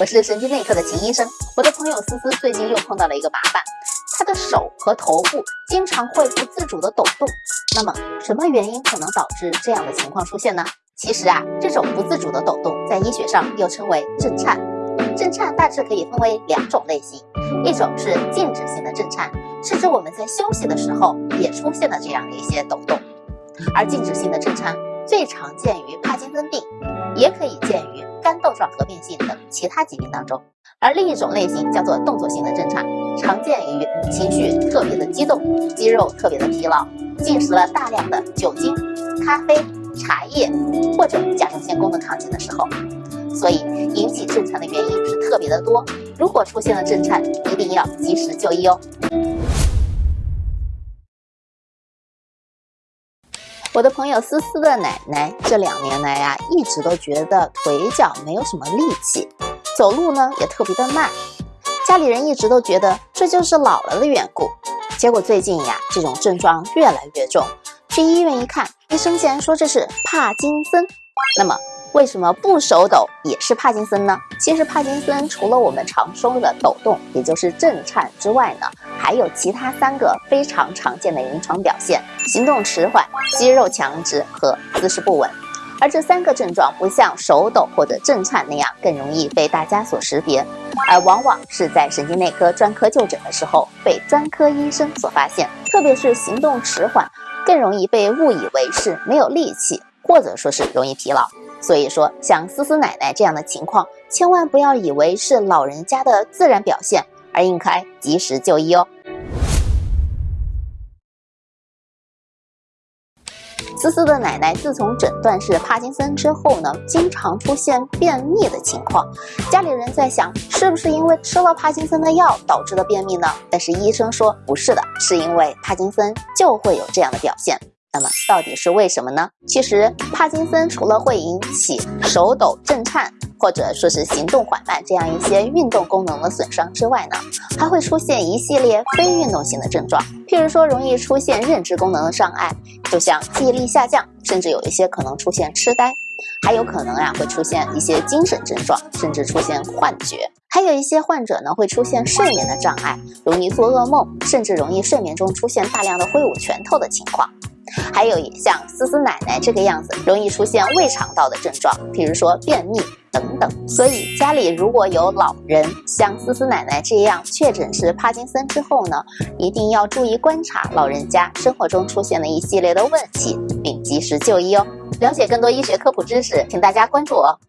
我是神经内科的秦医生。我的朋友思思最近又碰到了一个麻烦，她的手和头部经常会不自主的抖动。那么，什么原因可能导致这样的情况出现呢？其实啊，这种不自主的抖动在医学上又称为震颤。震颤大致可以分为两种类型，一种是静止性的震颤，是指我们在休息的时候也出现了这样的一些抖动。而静止性的震颤最常见于帕金森病，也可以见于。肝窦状合并性等其他疾病当中，而另一种类型叫做动作性的震颤，常见于情绪特别的激动、肌肉特别的疲劳、进食了大量的酒精、咖啡、茶叶或者甲状腺功能亢进的时候。所以引起震颤的原因是特别的多。如果出现了震颤，一定要及时就医哦。我的朋友思思的奶奶这两年来呀，一直都觉得腿脚没有什么力气，走路呢也特别的慢，家里人一直都觉得这就是老了的缘故。结果最近呀，这种症状越来越重，去医院一看，医生竟然说这是帕金森。那么。为什么不手抖也是帕金森呢？其实帕金森除了我们常说的抖动，也就是震颤之外呢，还有其他三个非常常见的临床表现：行动迟缓、肌肉强直和姿势不稳。而这三个症状不像手抖或者震颤那样更容易被大家所识别，而往往是在神经内科专科就诊的时候被专科医生所发现。特别是行动迟缓，更容易被误以为是没有力气，或者说是容易疲劳。所以说，像思思奶奶这样的情况，千万不要以为是老人家的自然表现，而应该及时就医哦。思思的奶奶自从诊断是帕金森之后呢，经常出现便秘的情况。家里人在想，是不是因为吃了帕金森的药导致的便秘呢？但是医生说不是的，是因为帕金森就会有这样的表现。那么到底是为什么呢？其实帕金森除了会引起手抖、震颤，或者说是行动缓慢这样一些运动功能的损伤之外呢，还会出现一系列非运动性的症状，譬如说容易出现认知功能的障碍，就像记忆力下降，甚至有一些可能出现痴呆，还有可能啊会出现一些精神症状，甚至出现幻觉，还有一些患者呢会出现睡眠的障碍，容易做噩梦，甚至容易睡眠中出现大量的挥舞拳头的情况。还有像思思奶奶这个样子，容易出现胃肠道的症状，比如说便秘等等。所以家里如果有老人像思思奶奶这样确诊是帕金森之后呢，一定要注意观察老人家生活中出现的一系列的问题，并及时就医哦。了解更多医学科普知识，请大家关注我。